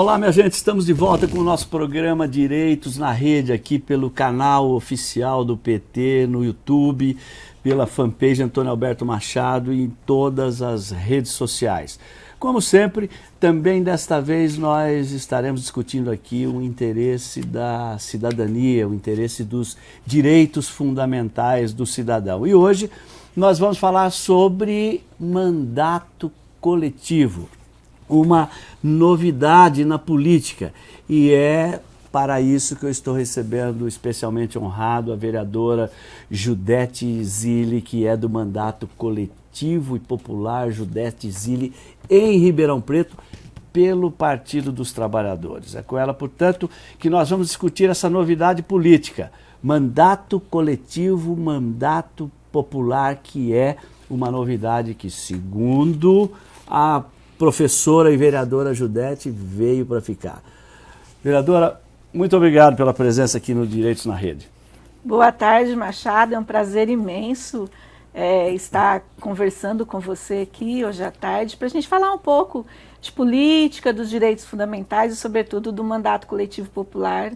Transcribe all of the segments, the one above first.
Olá, minha gente, estamos de volta com o nosso programa Direitos na Rede, aqui pelo canal oficial do PT no YouTube, pela fanpage Antônio Alberto Machado e em todas as redes sociais. Como sempre, também desta vez nós estaremos discutindo aqui o interesse da cidadania, o interesse dos direitos fundamentais do cidadão. E hoje nós vamos falar sobre mandato coletivo uma novidade na política e é para isso que eu estou recebendo especialmente honrado a vereadora Judete Zilli, que é do mandato coletivo e popular Judete Zilli em Ribeirão Preto, pelo Partido dos Trabalhadores. É com ela, portanto, que nós vamos discutir essa novidade política, mandato coletivo, mandato popular, que é uma novidade que, segundo a professora e vereadora Judete veio para ficar. Vereadora, muito obrigado pela presença aqui no Direitos na Rede. Boa tarde, Machado. É um prazer imenso é, estar conversando com você aqui hoje à tarde para a gente falar um pouco de política, dos direitos fundamentais e, sobretudo, do mandato coletivo popular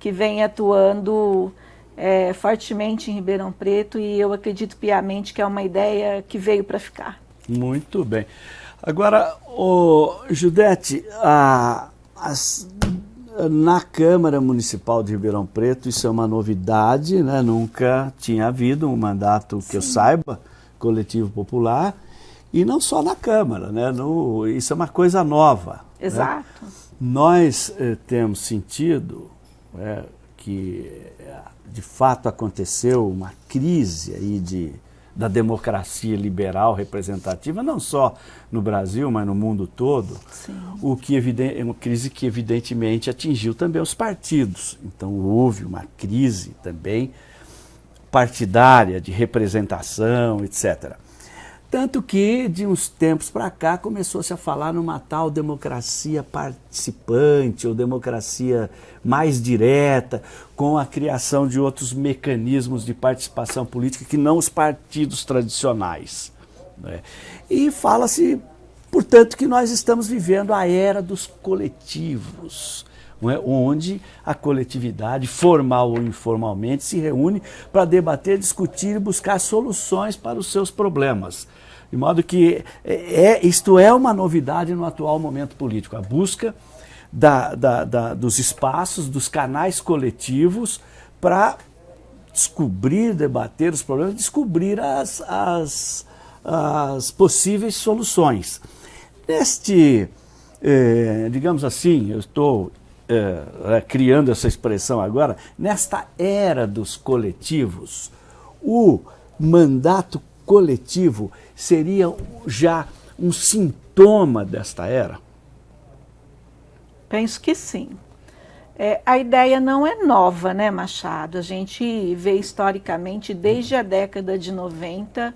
que vem atuando é, fortemente em Ribeirão Preto e eu acredito piamente que é uma ideia que veio para ficar. Muito bem. Agora, o Judete, a, as, na Câmara Municipal de Ribeirão Preto, isso é uma novidade, né? nunca tinha havido um mandato que Sim. eu saiba, coletivo popular, e não só na Câmara, né? No, isso é uma coisa nova. Né? Exato. Né? Nós eh, temos sentido é, que, de fato, aconteceu uma crise aí de da democracia liberal representativa, não só no Brasil, mas no mundo todo, Sim. o que é uma crise que evidentemente atingiu também os partidos. Então houve uma crise também partidária de representação, etc. Tanto que, de uns tempos para cá, começou-se a falar numa tal democracia participante ou democracia mais direta, com a criação de outros mecanismos de participação política que não os partidos tradicionais. Né? E fala-se, portanto, que nós estamos vivendo a era dos coletivos. É? onde a coletividade, formal ou informalmente, se reúne para debater, discutir e buscar soluções para os seus problemas. De modo que é, é, isto é uma novidade no atual momento político, a busca da, da, da, dos espaços, dos canais coletivos para descobrir, debater os problemas, descobrir as, as, as possíveis soluções. Neste, eh, digamos assim, eu estou eh, criando essa expressão agora, nesta era dos coletivos, o mandato coletivo seria já um sintoma desta era? Penso que sim. É, a ideia não é nova, né, Machado? A gente vê historicamente, desde a década de 90,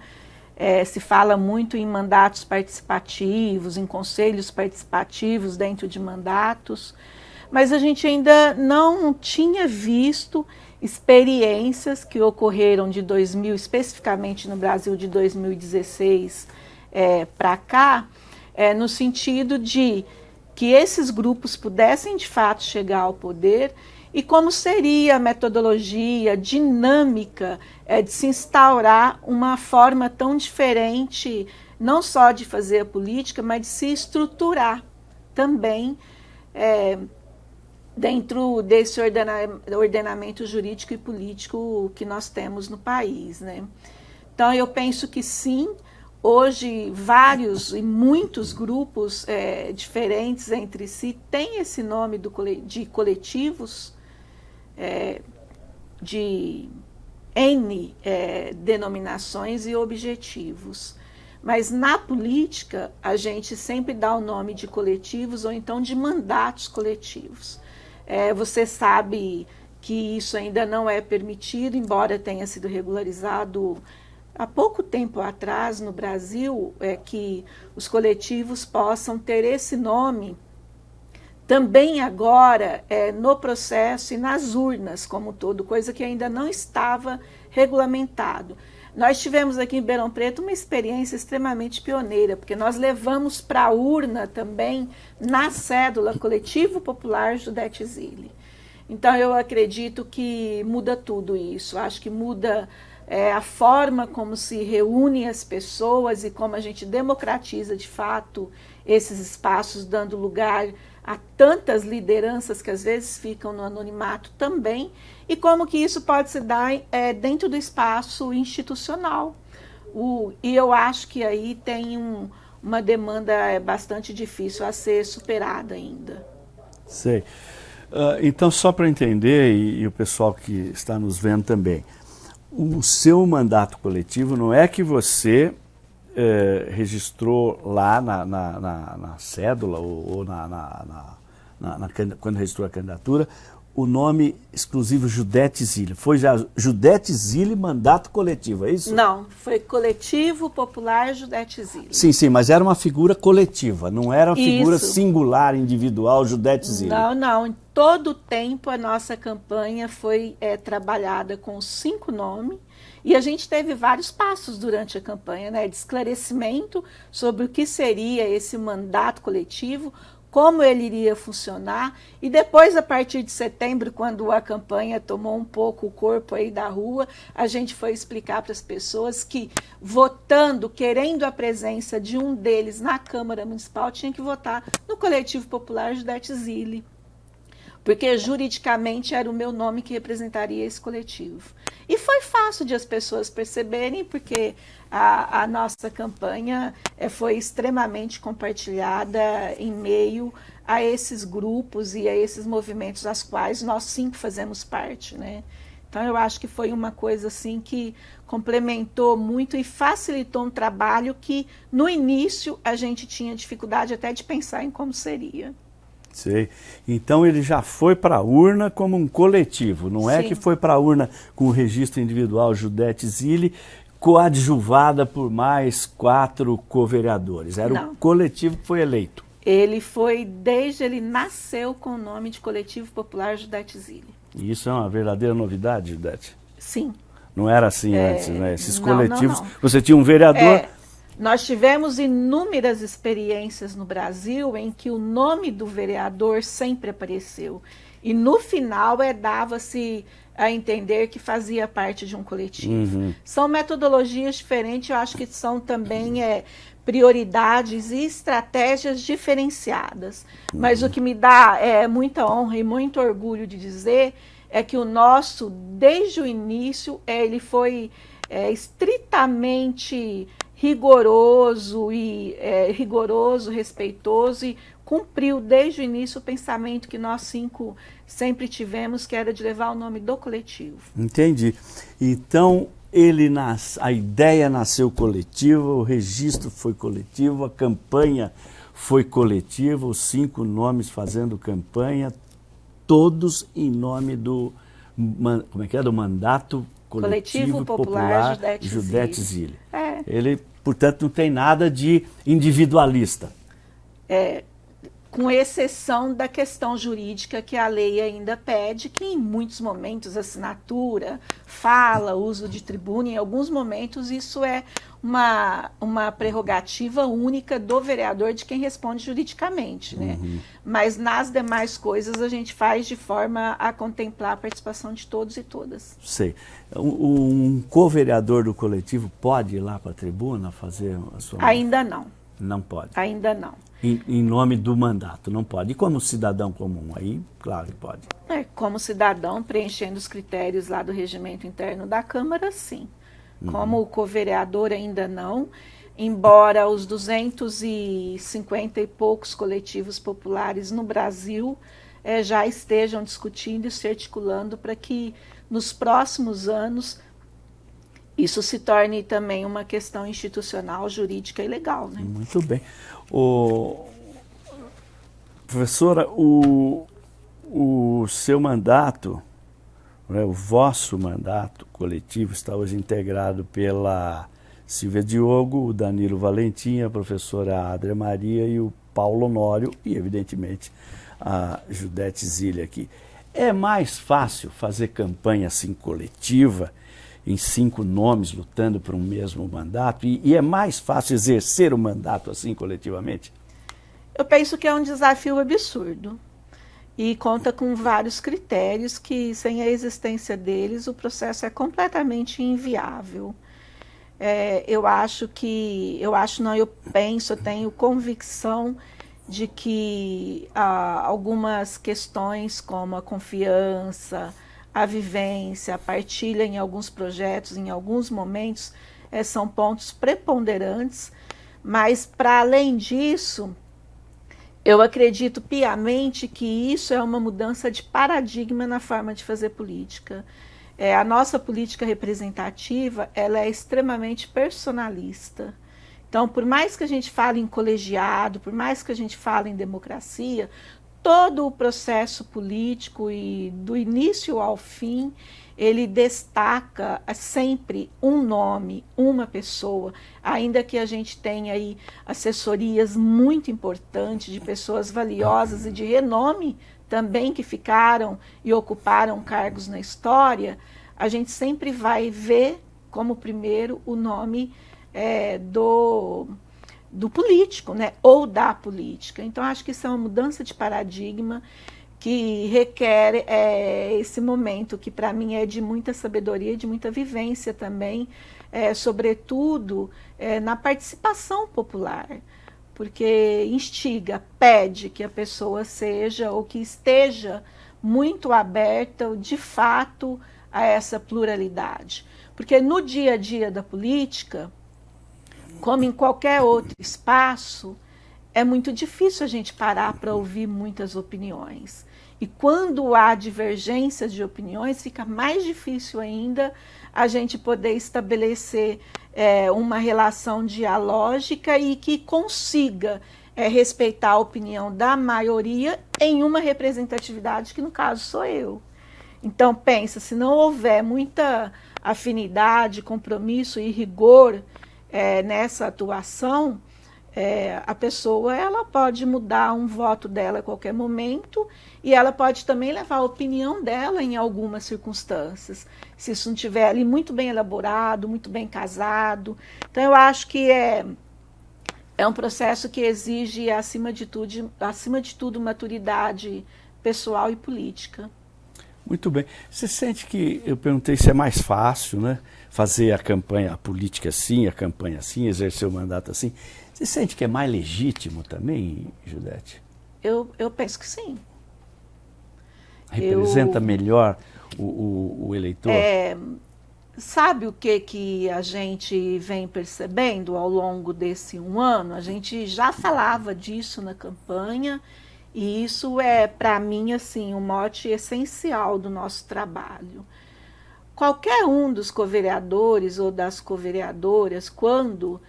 é, se fala muito em mandatos participativos, em conselhos participativos dentro de mandatos, mas a gente ainda não tinha visto experiências que ocorreram de 2000, especificamente no Brasil de 2016 é, para cá, é, no sentido de que esses grupos pudessem de fato chegar ao poder e como seria a metodologia dinâmica é, de se instaurar uma forma tão diferente, não só de fazer a política, mas de se estruturar também é, dentro desse ordena ordenamento jurídico e político que nós temos no país. Né? Então, eu penso que sim, hoje vários e muitos grupos é, diferentes entre si têm esse nome do, de coletivos, é, de N é, denominações e objetivos. Mas na política, a gente sempre dá o nome de coletivos ou então de mandatos coletivos. É, você sabe que isso ainda não é permitido, embora tenha sido regularizado há pouco tempo atrás no Brasil, é que os coletivos possam ter esse nome também agora é, no processo e nas urnas como todo, coisa que ainda não estava regulamentado. Nós tivemos aqui em Ribeirão Preto uma experiência extremamente pioneira, porque nós levamos para a urna também, na cédula Coletivo Popular Judete Zilli. Então eu acredito que muda tudo isso. Acho que muda é, a forma como se reúne as pessoas e como a gente democratiza de fato esses espaços, dando lugar a tantas lideranças que às vezes ficam no anonimato também, e como que isso pode se dar é, dentro do espaço institucional. O, e eu acho que aí tem um, uma demanda é, bastante difícil a ser superada ainda. Sei. Uh, então, só para entender, e, e, o pessoal que está nos vendo também, o seu mandato coletivo não é que você eh, registrou lá na, na, na, na cédula ou, ou na, quando registrou a candidatura o nome exclusivo Judete Zilli. Foi já Judete Zilli mandato coletivo, é isso? Não, foi coletivo popular Judete Zilli. Sim, sim, mas era uma figura coletiva, não era uma figura singular, individual, Judete Zilli. Não, não. Em todo o tempo a nossa campanha foi é, trabalhada com cinco nomes e a gente teve vários passos durante a campanha, né, de esclarecimento sobre o que seria esse mandato coletivo, como ele iria funcionar. E depois, a partir de setembro, quando a campanha tomou um pouco o corpo aí da rua, a gente foi explicar para as pessoas que, votando, querendo a presença de um deles na Câmara Municipal, tinha que votar no Coletivo Popular Judete Zilli porque juridicamente era o meu nome que representaria esse coletivo. E foi fácil de as pessoas perceberem, porque a, a nossa campanha é, foi extremamente compartilhada em meio a esses grupos e a esses movimentos das quais nós sim fazemos parte, né? Então eu acho que foi uma coisa assim que complementou muito e facilitou um trabalho que no início a gente tinha dificuldade até de pensar em como seria. Sei. Então ele já foi para a urna como um coletivo, não é que foi para a urna com o registro individual Judete Zilli, coadjuvada por mais quatro co-vereadores. Era não. o coletivo que foi eleito. Ele foi, desde ele nasceu com o nome de Coletivo Popular Judete Zilli. E isso é uma verdadeira novidade, Judete? Sim. Não era assim é... antes, né? Esses não, coletivos, não. você tinha um vereador... É nós tivemos inúmeras experiências no Brasil em que o nome do vereador sempre apareceu. E no final é dava-se a entender que fazia parte de um coletivo. Uhum. São metodologias diferentes, eu acho que são também é, prioridades e estratégias diferenciadas. Uhum. Mas o que me dá é, muita honra e muito orgulho de dizer é que o nosso, desde o início, é, ele foi é, estritamente rigoroso e é, rigoroso, respeitoso e cumpriu desde o início o pensamento que nós cinco sempre tivemos, que era de levar o nome do coletivo. Entendi. Então, ele nas, a ideia nasceu coletiva, o registro foi coletivo, a campanha foi coletiva, os cinco nomes fazendo campanha, todos em nome do, como é que é, do mandato Coletivo, Coletivo Popular, Popular Judete, Zilli. É. Ele, portanto, não tem nada de individualista. É, com exceção da questão jurídica que a lei ainda pede, que em muitos momentos assinatura, fala, uso de tribuna, em alguns momentos isso é uma, uma prerrogativa única do vereador de quem responde juridicamente, né? Uhum. Mas nas demais coisas a gente faz de forma a contemplar a participação de todos e todas. Sei. Um, um co-vereador do coletivo pode ir lá para a tribuna fazer a sua... Ainda não. Não pode? Ainda não. Em, em, nome do mandato, não pode. E como cidadão comum, aí, claro que pode. É, como cidadão, preenchendo os critérios lá do regimento interno da Câmara, sim. Uhum. Como co-vereador, ainda não. Embora os 250 e poucos coletivos populares no Brasil é, já estejam discutindo e se articulando para que nos próximos anos isso se torne também uma questão institucional, jurídica e legal. Né? Muito bem. O, professora, o, o seu mandato, né, o vosso mandato coletivo está hoje integrado pela Silvia Diogo, o Danilo Valentim, a professora Adria Maria e o Paulo Honório e, evidentemente, a Judete Zilha aqui. É mais fácil fazer campanha assim coletiva em cinco nomes lutando por um mesmo mandato? E, e é mais fácil exercer o mandato assim coletivamente? Eu penso que é um desafio absurdo e conta com vários critérios que, sem a existência deles, o processo é completamente inviável. É, eu acho que, eu acho não, eu penso, eu tenho convicção de que ah, algumas questões como a confiança, a vivência, a partilha em alguns projetos, em alguns momentos, é, são pontos preponderantes, mas para além disso, eu acredito piamente que isso é uma mudança de paradigma na forma de fazer política. É, a nossa política representativa ela é extremamente personalista. Então, por mais que a gente fale em colegiado, por mais que a gente fale em democracia, todo o processo político e do início ao fim, ele destaca sempre um nome, uma pessoa, ainda que a gente tenha aí assessorias muito importantes de pessoas valiosas e de renome também que ficaram e ocuparam cargos na história, a gente sempre vai ver como primeiro o nome é, do, do político, né? ou da política. Então, acho que isso é uma mudança de paradigma que requer é, esse momento, que para mim é de muita sabedoria, de muita vivência também, é, sobretudo é, na participação popular, porque instiga, pede que a pessoa seja ou que esteja muito aberta, de fato, a essa pluralidade. Porque no dia a dia da política, como em qualquer outro espaço, é muito difícil a gente parar para ouvir muitas opiniões. E quando há divergências de opiniões, fica mais difícil ainda a gente poder estabelecer é, uma relação dialógica e que consiga é, respeitar a opinião da maioria em uma representatividade que, no caso, sou eu. Então, pensa, se não houver muita afinidade, compromisso e rigor é, nessa atuação, é, a pessoa ela pode mudar um voto dela a qualquer momento e ela pode também levar a opinião dela em algumas circunstâncias, se isso não estiver ali muito bem elaborado, muito bem casado. Então, eu acho que é, é um processo que exige, acima de, tudo, acima de tudo, maturidade pessoal e política. Muito bem. Você sente que, eu perguntei se é mais fácil, né? Fazer a campanha, a política assim, a campanha assim, exercer o mandato assim. Você sente que é mais legítimo também, Judete? Eu, eu penso que sim. Representa eu, melhor o, o, o eleitor? É, sabe o que, que a gente vem percebendo ao longo desse um ano? A gente já falava disso na campanha, e isso é, para mim, assim, um mote essencial do nosso trabalho. Qualquer um dos covereadores ou das covereadoras, quando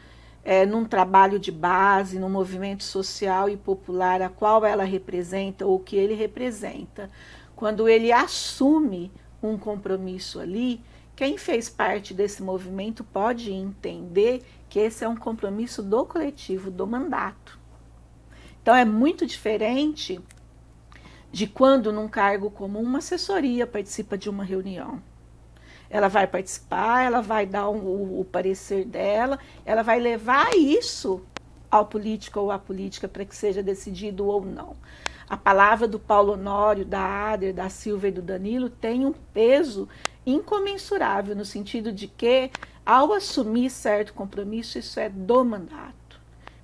é, num trabalho de base, num movimento social e popular a qual ela representa ou que ele representa, quando ele assume um compromisso ali, quem fez parte desse movimento pode entender que esse é um compromisso do coletivo, do mandato. Então é muito diferente de quando num cargo comum uma assessoria participa de uma reunião. Ela vai participar, ela vai dar um, o, parecer dela, ela vai levar isso ao político ou à política para que seja decidido ou não. A palavra do Paulo Honório, da Ader, da Silva e do Danilo tem um peso incomensurável, no sentido de que, ao assumir certo compromisso, isso é do mandato.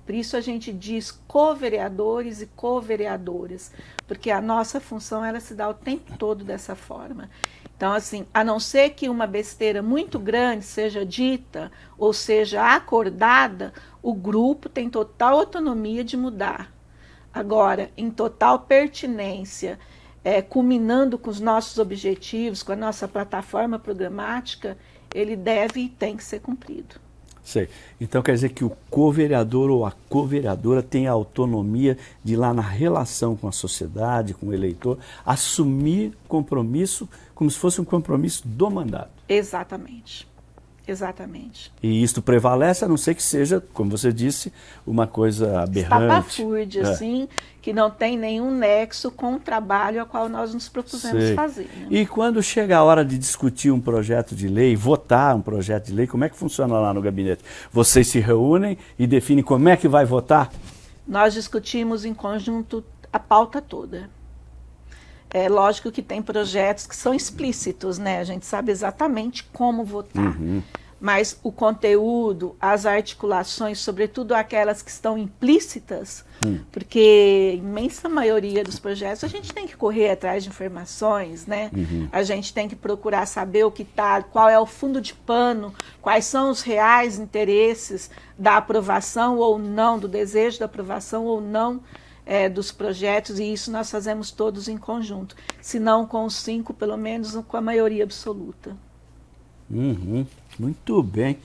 Por isso a gente diz co-vereadores e co-vereadoras, porque a nossa função ela se dá o tempo todo dessa forma. Então, assim, a não ser que uma besteira muito grande seja dita ou seja acordada, o grupo tem total autonomia de mudar. Agora, em total pertinência, é, culminando com os nossos objetivos, com a nossa plataforma programática, ele deve e tem que ser cumprido. Sei. Então quer dizer que o co-vereador ou a co-vereadora tem a autonomia de lá na relação com a sociedade, com o eleitor, assumir compromisso como se fosse um compromisso do mandato. Exatamente. Exatamente. E isto prevalece, a não ser que seja, como você disse, uma coisa aberrante. Estapafúrdia, é. assim, que não tem nenhum nexo com o trabalho a qual nós nos propusemos Sei. fazer. Né? E quando chega a hora de discutir um projeto de lei, votar um projeto de lei, como é que funciona lá no gabinete? Vocês se reúnem e definem como é que vai votar? Nós discutimos em conjunto a pauta toda. É lógico que tem projetos que são explícitos, né? A gente sabe exatamente como votar. Uhum. Mas o conteúdo, as articulações, sobretudo aquelas que estão implícitas, uhum. porque a imensa maioria dos projetos a gente tem que correr atrás de informações, né? Uhum. A gente tem que procurar saber o que está, qual é o fundo de pano, quais são os reais interesses da aprovação ou não, do desejo da aprovação ou não é, dos projetos, e isso nós fazemos todos em conjunto, se não com os cinco, pelo menos com a maioria absoluta. Uhum, muito bem.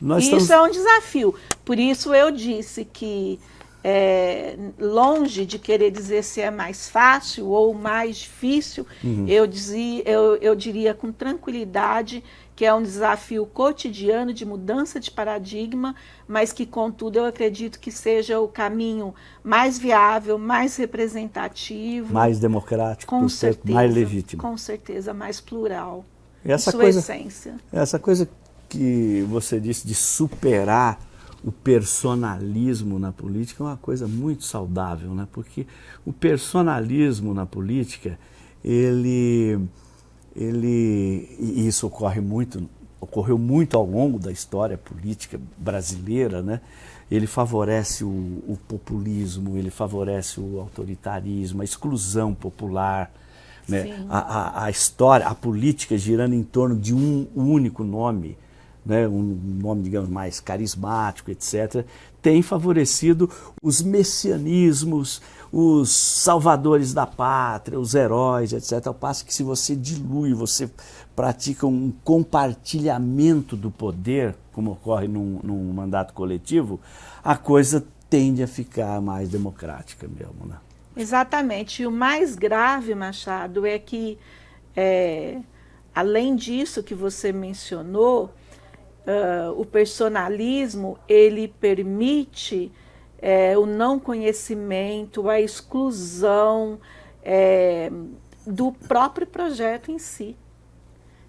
Nós isso estamos... é um desafio, por isso eu disse que é, longe de querer dizer se é mais fácil ou mais difícil, uhum. eu, dizia, eu, eu diria com tranquilidade que é um desafio cotidiano de mudança de paradigma, mas que, contudo, eu acredito que seja o caminho mais viável, mais representativo. Mais democrático, com certeza, mais legítimo. Com certeza, mais plural. Essa sua coisa, essência. Essa coisa que você disse de superar o personalismo na política é uma coisa muito saudável, né? porque o personalismo na política, ele ele, e isso ocorre muito, ocorreu muito ao longo da história política brasileira, né? ele favorece o, o populismo, ele favorece o autoritarismo, a exclusão popular, né? a, a, a, história, a política girando em torno de um único nome, né? um nome, digamos, mais carismático, etc., tem favorecido os messianismos, os salvadores da pátria, os heróis, etc. Ao passo que se você dilui, você pratica um compartilhamento do poder, como ocorre num, num mandato coletivo, a coisa tende a ficar mais democrática mesmo, né? Exatamente. E o mais grave, Machado, é que, é, além disso que você mencionou, uh, o personalismo ele permite é, o não conhecimento, a exclusão é, do próprio projeto em si.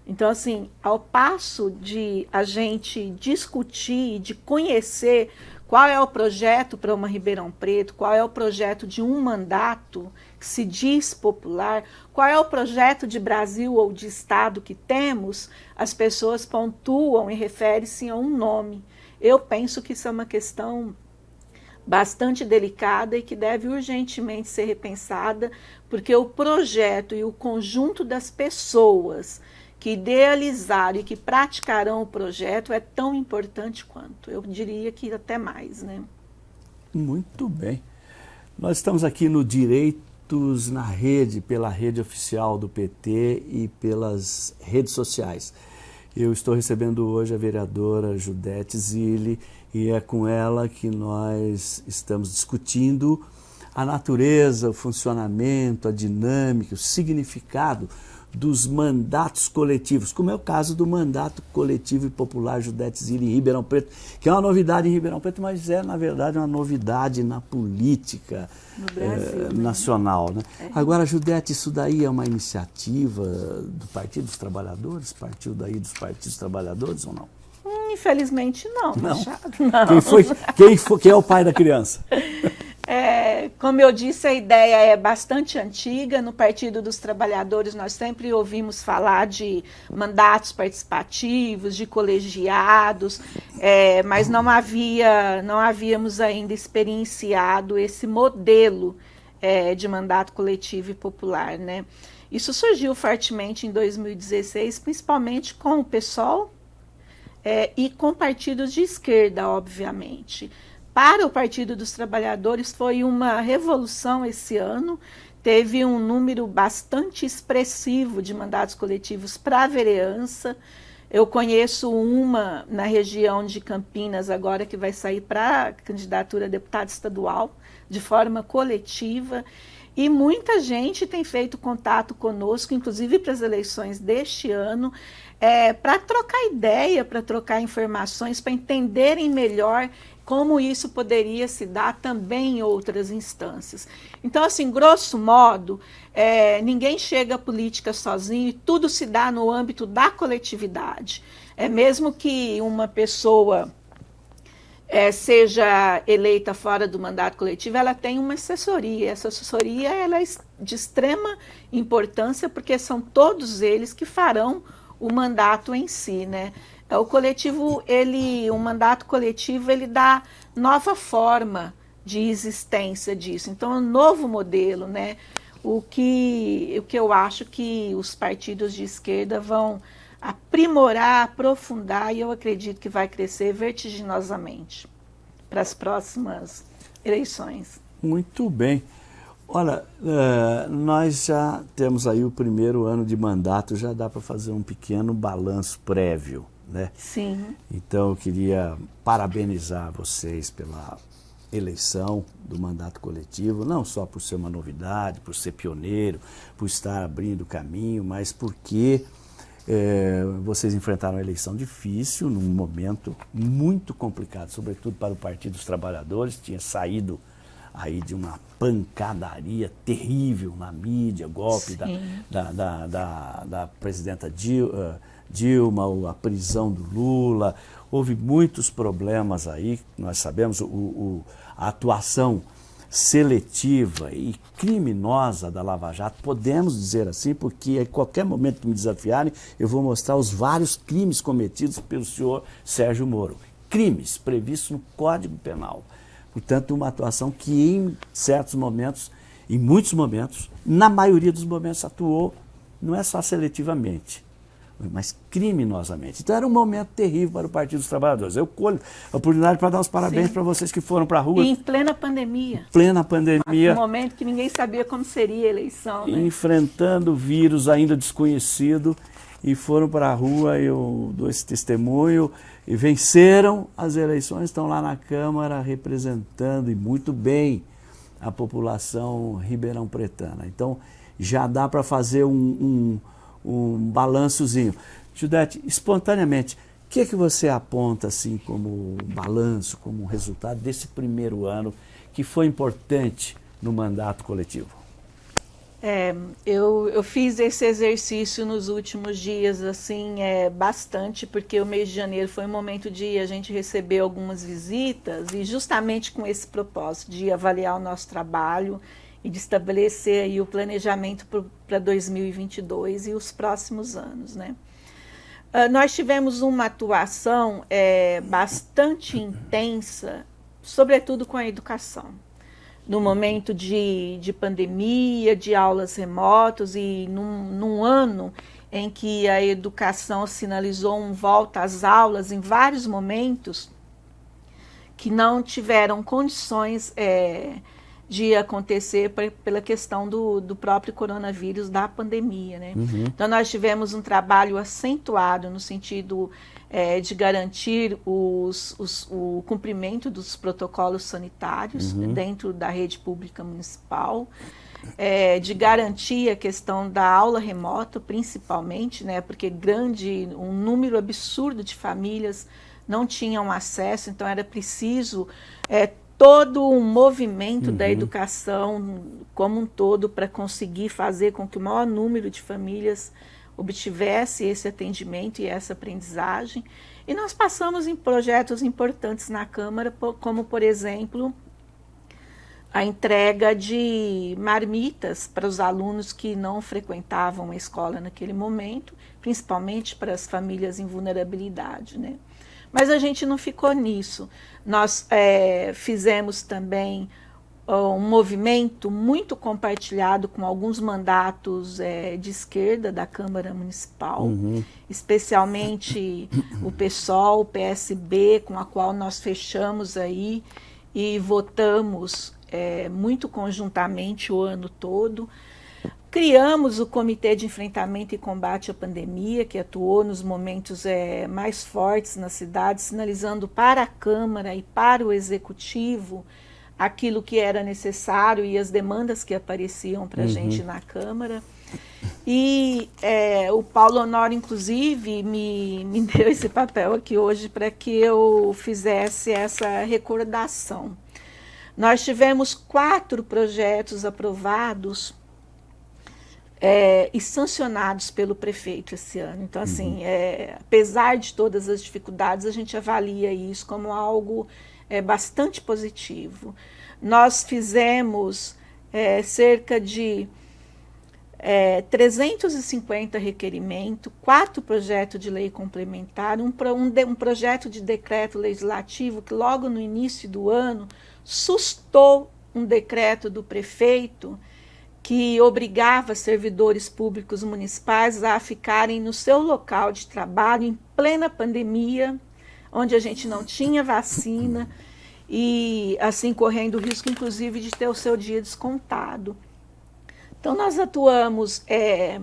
Então, assim, ao passo de a gente discutir, de conhecer qual é o projeto para uma Ribeirão Preto, qual é o projeto de um mandato que se diz popular, qual é o projeto de Brasil ou de Estado que temos, as pessoas pontuam e referem-se a um nome. Eu penso que isso é uma questão bastante delicada e que deve urgentemente ser repensada, porque o projeto e o conjunto das pessoas que idealizaram e que praticarão o projeto é tão importante quanto. Eu diria que até mais, né? Muito bem. Nós estamos aqui no Direitos na Rede, pela rede oficial do PT e pelas redes sociais. Eu estou recebendo hoje a vereadora Judete Zilli e é com ela que nós estamos discutindo a natureza, o funcionamento, a dinâmica, o significado dos mandatos coletivos, como é o caso do mandato coletivo e popular Judete Zilli em Ribeirão Preto, que é uma novidade em Ribeirão Preto, mas é, na verdade, uma novidade na política Brasil, é, nacional. Né? É. Agora, Judete, isso daí é uma iniciativa do Partido dos Trabalhadores? Partiu daí dos Partidos Trabalhadores ou não? Hum, infelizmente não, não. Machado. Não. Quem, foi, quem, foi, quem é o pai da criança? É, como eu disse, a ideia é bastante antiga. No Partido dos Trabalhadores, nós sempre ouvimos falar de mandatos participativos, de colegiados, é, mas não havia, não havíamos ainda experienciado esse modelo é, de mandato coletivo e popular, né? Isso surgiu fortemente em 2016, principalmente com o PSOL é, e com partidos de esquerda, obviamente. Para o Partido dos Trabalhadores foi uma revolução esse ano. Teve um número bastante expressivo de mandatos coletivos para a vereança. Eu conheço uma na região de Campinas agora que vai sair para candidatura a deputado estadual de forma coletiva. E muita gente tem feito contato conosco, inclusive para as eleições deste ano, é, para trocar ideia, para trocar informações, para entenderem melhor como isso poderia se dar também em outras instâncias. Então, assim, grosso modo, é, ninguém chega à política sozinho e tudo se dá no âmbito da coletividade. É mesmo que uma pessoa é, seja eleita fora do mandato coletivo, ela tem uma assessoria. Essa assessoria ela é de extrema importância porque são todos eles que farão o mandato em si, né? É, o coletivo, ele, o mandato coletivo, ele dá nova forma de existência disso. Então, é um novo modelo, né? O que, o que eu acho que os partidos de esquerda vão aprimorar, aprofundar e eu acredito que vai crescer vertiginosamente para as próximas eleições. Muito bem. Olha, uh, nós já temos aí o primeiro ano de mandato, já dá para fazer um pequeno balanço prévio, né? Sim. Então eu queria parabenizar vocês pela eleição do mandato coletivo, não só por ser uma novidade, por ser pioneiro, por estar abrindo caminho, mas porque é, vocês enfrentaram uma eleição difícil, num momento muito complicado, sobretudo para o Partido dos Trabalhadores, tinha saído aí de uma pancadaria terrível na mídia, golpe da, da, da, da, da, presidenta eh, Dilma, a prisão do Lula, houve muitos problemas aí, nós sabemos, o, o, a atuação seletiva e criminosa da Lava Jato, podemos dizer assim, porque a qualquer momento que me desafiarem, eu vou mostrar os vários crimes cometidos pelo senhor Sérgio Moro. Crimes previstos no Código Penal. Portanto, uma atuação que em certos momentos, em muitos momentos, na maioria dos momentos atuou, não é só seletivamente, mas criminosamente. Então era um momento terrível para o Partido dos Trabalhadores. Eu colho a oportunidade para dar os parabéns para vocês que foram para a rua. E em plena pandemia. Plena pandemia. Um momento que ninguém sabia como seria a eleição. Né? Enfrentando o vírus ainda desconhecido e foram para a rua, eu dou esse testemunho, e venceram as eleições, estão lá na Câmara representando e muito bem a população ribeirão pretana. Então já dá para fazer um, um um balançozinho. Judete, espontaneamente, o que é que você aponta assim como balanço, como resultado desse primeiro ano que foi importante no mandato coletivo? É, eu, eu fiz esse exercício nos últimos dias, assim, é, bastante, porque o mês de janeiro foi um momento de a gente receber algumas visitas e justamente com esse propósito de avaliar o nosso trabalho e de estabelecer aí o planejamento para 2022 e os próximos anos. Né? Uh, nós tivemos uma atuação é, bastante intensa, sobretudo com a educação. No momento de, de pandemia, de aulas remotas e num, num ano em que a educação sinalizou um volta às aulas em vários momentos que não tiveram condições é, de acontecer pela questão do, do próprio coronavírus, da pandemia. Né? Uhum. Então, nós tivemos um trabalho acentuado no sentido é, de garantir os, os, o cumprimento dos protocolos sanitários uhum. dentro da rede pública municipal, é, de garantir a questão da aula remota, principalmente, né, porque grande, um número absurdo de famílias não tinham acesso, então era preciso é, todo um movimento uhum. da educação como um todo para conseguir fazer com que o maior número de famílias obtivesse esse atendimento e essa aprendizagem. E nós passamos em projetos importantes na Câmara, como, por exemplo, a entrega de marmitas para os alunos que não frequentavam a escola naquele momento, principalmente para as famílias em vulnerabilidade. Né? Mas a gente não ficou nisso. Nós é, fizemos também um movimento muito compartilhado com alguns mandatos é, de esquerda da Câmara Municipal, uhum. especialmente o PSOL, o PSB, com a qual nós fechamos aí e votamos é, muito conjuntamente o ano todo. Criamos o Comitê de Enfrentamento e Combate à Pandemia, que atuou nos momentos é, mais fortes na cidade, sinalizando para a Câmara e para o Executivo aquilo que era necessário e as demandas que apareciam para a uhum. gente na Câmara. E é, o Paulo Honório, inclusive, me, me deu esse papel aqui hoje para que eu fizesse essa recordação. Nós tivemos quatro projetos aprovados é, e sancionados pelo prefeito esse ano. Então, assim, uhum. é, apesar de todas as dificuldades, a gente avalia isso como algo é, bastante positivo. Nós fizemos é, cerca de é, 350 requerimentos, quatro projetos de lei complementar, um, um, de, um projeto de decreto legislativo que logo no início do ano sustou um decreto do prefeito que obrigava servidores públicos municipais a ficarem no seu local de trabalho em plena pandemia, onde a gente não tinha vacina e assim correndo o risco, inclusive, de ter o seu dia descontado. Então, nós atuamos é,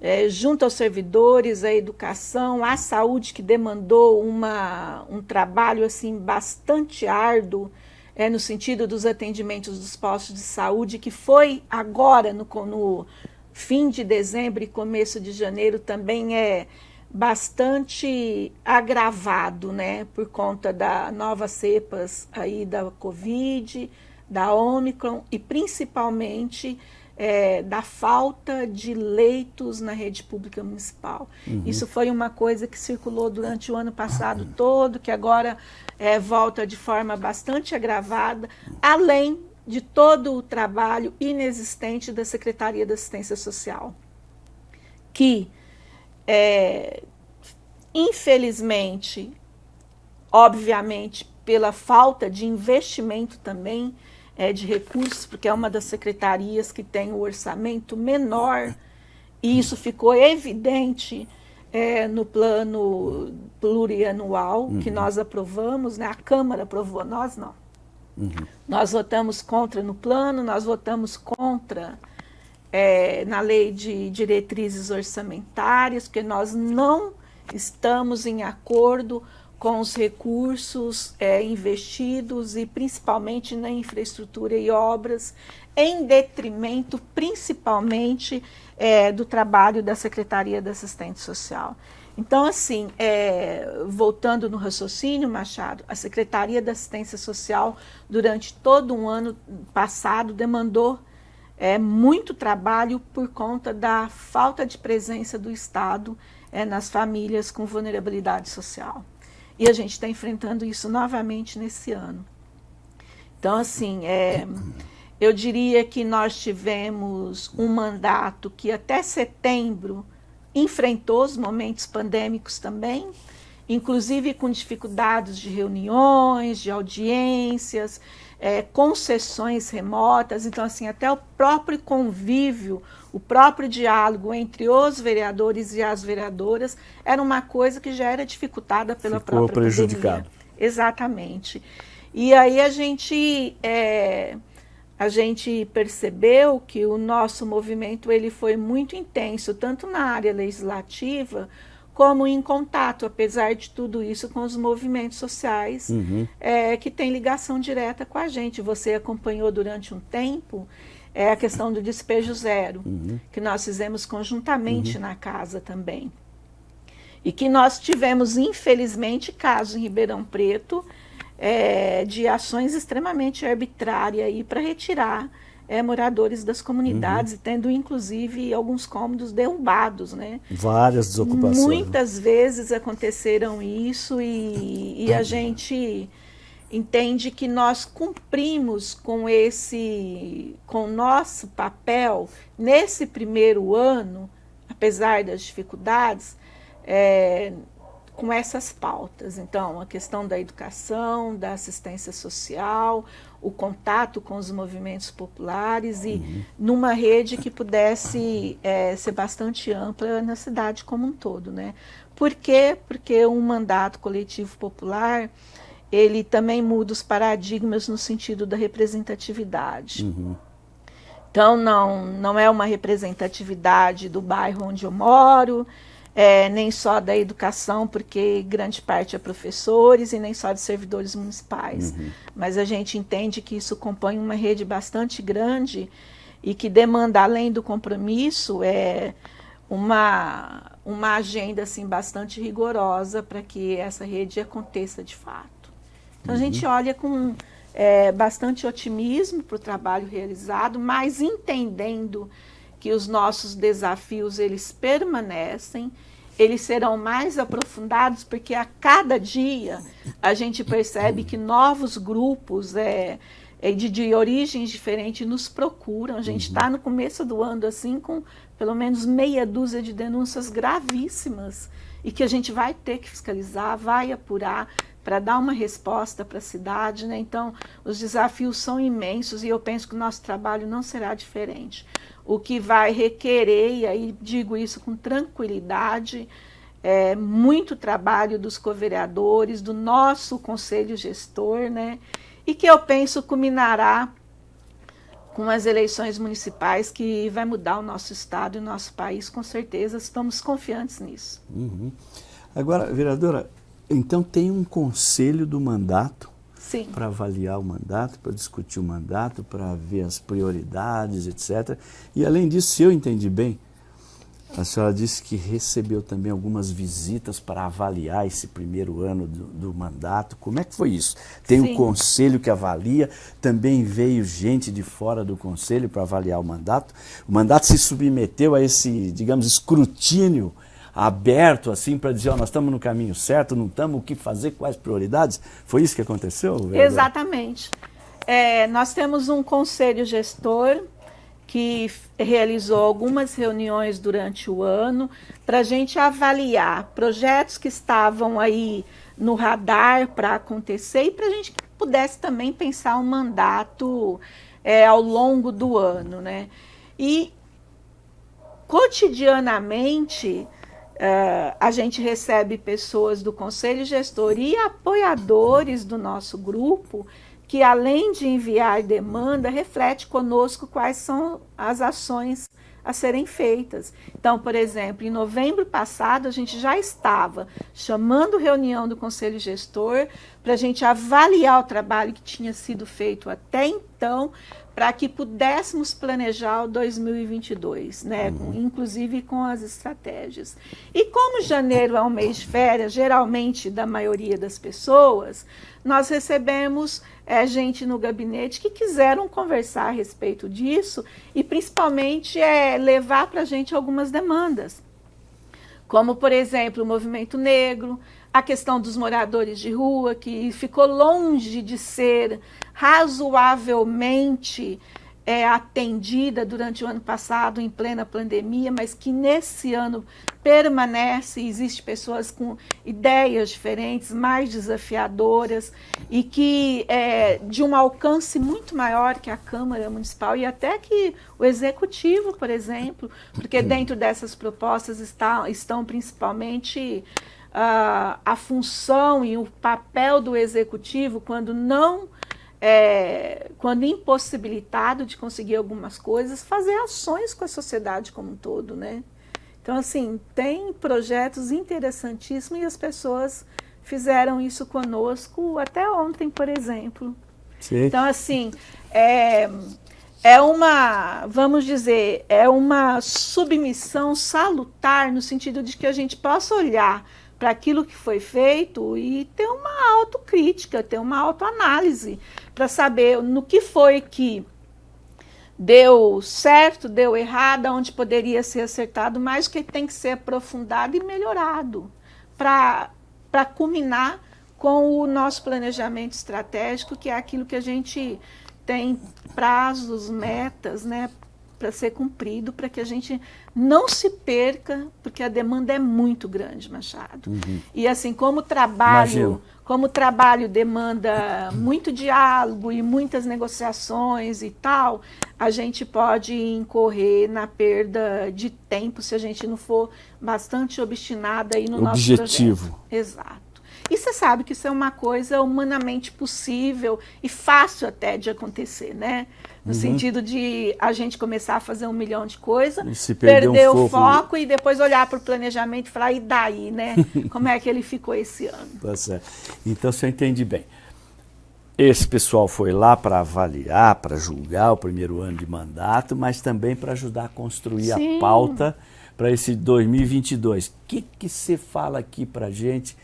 é, junto aos servidores, a educação, a saúde, que demandou uma, um trabalho assim bastante árduo, é, no sentido dos atendimentos dos postos de saúde, que foi agora, no, no fim de dezembro e começo de janeiro, também é bastante agravado, né, por conta da novas cepas aí da Covid, da Omicron e principalmente é, da falta de leitos na rede pública municipal. Uhum. Isso foi uma coisa que circulou durante o ano passado uhum. todo, que agora é, volta de forma bastante agravada, além de todo o trabalho inexistente da Secretaria da Assistência Social, que, é, infelizmente, obviamente, pela falta de investimento também, é, de recursos, porque é uma das secretarias que tem o orçamento menor, e isso ficou evidente é, no plano plurianual uhum. que nós aprovamos, né? a Câmara aprovou, nós não. Uhum. Nós votamos contra no plano, nós votamos contra é, na lei de diretrizes orçamentárias, porque nós não estamos em acordo com os recursos é, investidos e principalmente na infraestrutura e obras, em detrimento principalmente é, do trabalho da Secretaria da Assistente Social. Então, assim, é, voltando no raciocínio, Machado, a Secretaria da Assistência Social, durante todo um ano passado, demandou é, muito trabalho por conta da falta de presença do Estado é, nas famílias com vulnerabilidade social. E a gente está enfrentando isso novamente nesse ano. Então, assim, é, eu diria que nós tivemos um mandato que até setembro enfrentou os momentos pandêmicos também, inclusive com dificuldades de reuniões, de audiências, é, concessões remotas. Então, assim, até o próprio convívio o próprio diálogo entre os vereadores e as vereadoras era uma coisa que já era dificultada pela Ficou própria prejudicado. Pandemia. Exatamente. E aí a gente é, a gente percebeu que o nosso movimento ele foi muito intenso, tanto na área legislativa como em contato, apesar de tudo isso, com os movimentos sociais uhum. é, que têm ligação direta com a gente. Você acompanhou durante um tempo é a questão do despejo zero, uhum. que nós fizemos conjuntamente uhum. na casa também. E que nós tivemos, infelizmente, casos em Ribeirão Preto é, de ações extremamente arbitrárias para retirar é, moradores das comunidades, uhum. tendo inclusive alguns cômodos derrubados. Né? Várias desocupações. Muitas vezes aconteceram isso e, e a gente entende que nós cumprimos com esse, com nosso papel nesse primeiro ano, apesar das dificuldades, é, com essas pautas. Então, a questão da educação, da assistência social, o contato com os movimentos populares e uhum. numa rede que pudesse é, ser bastante ampla na cidade como um todo. Né? Por quê? Porque um mandato coletivo popular ele também muda os paradigmas no sentido da representatividade. Uhum. Então, não, não é uma representatividade do bairro onde eu moro, é, nem só da educação, porque grande parte é professores, e nem só de servidores municipais. Uhum. Mas a gente entende que isso compõe uma rede bastante grande e que demanda, além do compromisso, é uma, uma agenda assim, bastante rigorosa para que essa rede aconteça de fato. Então uhum. a gente olha com é, bastante otimismo para o trabalho realizado, mas entendendo que os nossos desafios eles permanecem, eles serão mais aprofundados porque a cada dia a gente percebe que novos grupos é, é de, de origens diferentes nos procuram. A gente está uhum. no começo do ano assim com pelo menos meia dúzia de denúncias gravíssimas e que a gente vai ter que fiscalizar, vai apurar para dar uma resposta para a cidade. Né? Então, os desafios são imensos e eu penso que o nosso trabalho não será diferente o que vai requerer, e aí digo isso com tranquilidade, é, muito trabalho dos co-vereadores, do nosso conselho gestor, né? E que eu penso culminará com as eleições municipais que vai mudar o nosso estado e o nosso país, com certeza, estamos confiantes nisso. Uhum. Agora, vereadora, então tem um conselho do mandato para avaliar o mandato, para discutir o mandato, para ver as prioridades, etc. E além disso, se eu entendi bem, a senhora disse que recebeu também algumas visitas para avaliar esse primeiro ano do, do mandato. Como é que foi isso? Tem Sim. um conselho que avalia, também veio gente de fora do conselho para avaliar o mandato. O mandato se submeteu a esse, digamos, escrutínio aberto assim para dizer, oh, nós estamos no caminho certo, não estamos, o que fazer, quais prioridades? Foi isso que aconteceu? Vereador? Exatamente. É, nós temos um conselho gestor que realizou algumas reuniões durante o ano para a gente avaliar projetos que estavam aí no radar para acontecer e para a gente que pudesse também pensar um mandato é, ao longo do ano, né? E cotidianamente Uh, a gente recebe pessoas do conselho gestor e apoiadores do nosso grupo que, além de enviar demanda, reflete conosco quais são as ações a serem feitas. Então, por exemplo, em novembro passado, a gente já estava chamando reunião do Conselho Gestor para a gente avaliar o trabalho que tinha sido feito até então, para que pudéssemos planejar o 2022, né? Uhum. inclusive com as estratégias. E como janeiro é um mês de férias, geralmente da maioria das pessoas, nós recebemos é, gente no gabinete que quiseram conversar a respeito disso e principalmente é, levar para a gente algumas demandas. Como, por exemplo, o movimento negro, a questão dos moradores de rua, que ficou longe de ser razoavelmente é, atendida durante o ano passado, em plena pandemia, mas que nesse ano permanece, existe pessoas com ideias diferentes, mais desafiadoras, e que é, de um alcance muito maior que a Câmara Municipal e até que o Executivo, por exemplo, porque dentro dessas propostas está, estão principalmente uh, a função e o papel do executivo quando não é, quando impossibilitado de conseguir algumas coisas, fazer ações com a sociedade como um todo, né? Então, assim, tem projetos interessantíssimos e as pessoas fizeram isso conosco até ontem, por exemplo. Sim. Então, assim, é, é uma, vamos dizer, é uma submissão salutar no sentido de que a gente possa olhar para aquilo que foi feito e ter uma autocrítica, ter uma autoanálise para saber no que foi que deu certo, deu errado, onde poderia ser acertado, mas que tem que ser aprofundado e melhorado para culminar com o nosso planejamento estratégico, que é aquilo que a gente tem prazos, metas, né, para ser cumprido, para que a gente não se perca, porque a demanda é muito grande, Machado. Uhum. E assim, como trabalho, como trabalho demanda muito diálogo e muitas negociações e tal, a gente pode incorrer na perda de tempo se a gente não for bastante obstinada aí no Objetivo. nosso projeto. Exato. E você sabe que isso é uma coisa humanamente possível e fácil até de acontecer, né? No uhum. sentido de a gente começar a fazer um milhão de coisas, perder, perder um o foco e depois olhar para o planejamento e falar, e daí, né? Como é que ele ficou esse ano? Tá certo. Então, você entende bem. Esse pessoal foi lá para avaliar, para julgar o primeiro ano de mandato, mas também para ajudar a construir Sim. a pauta para esse 2022. O que, que você fala aqui para a gente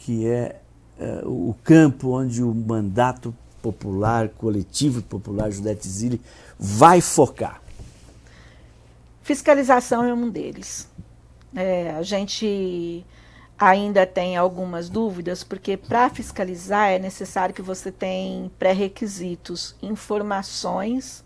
que é, é, o campo onde o mandato popular, coletivo popular Judete Zilli vai focar? Fiscalização é um deles. É, a gente ainda tem algumas dúvidas, porque para fiscalizar é necessário que você tenha pré-requisitos, informações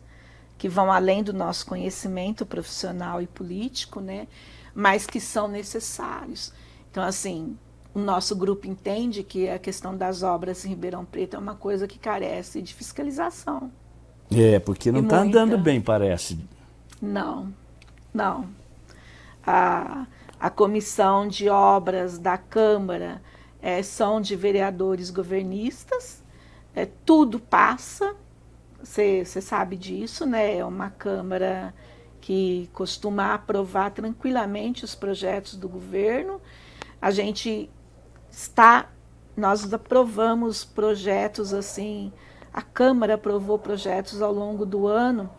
que vão além do nosso conhecimento profissional e político, né, mas que são necessários. Então, assim, o nosso grupo entende que a questão das obras em Ribeirão Preto é uma coisa que carece de fiscalização. É, porque não está andando bem, parece. Não, não. A, a comissão de obras da Câmara é, são de vereadores governistas, é, tudo passa, você sabe disso, né? É uma Câmara que costuma aprovar tranquilamente os projetos do governo. A gente está, nós aprovamos projetos assim, a Câmara aprovou projetos ao longo do ano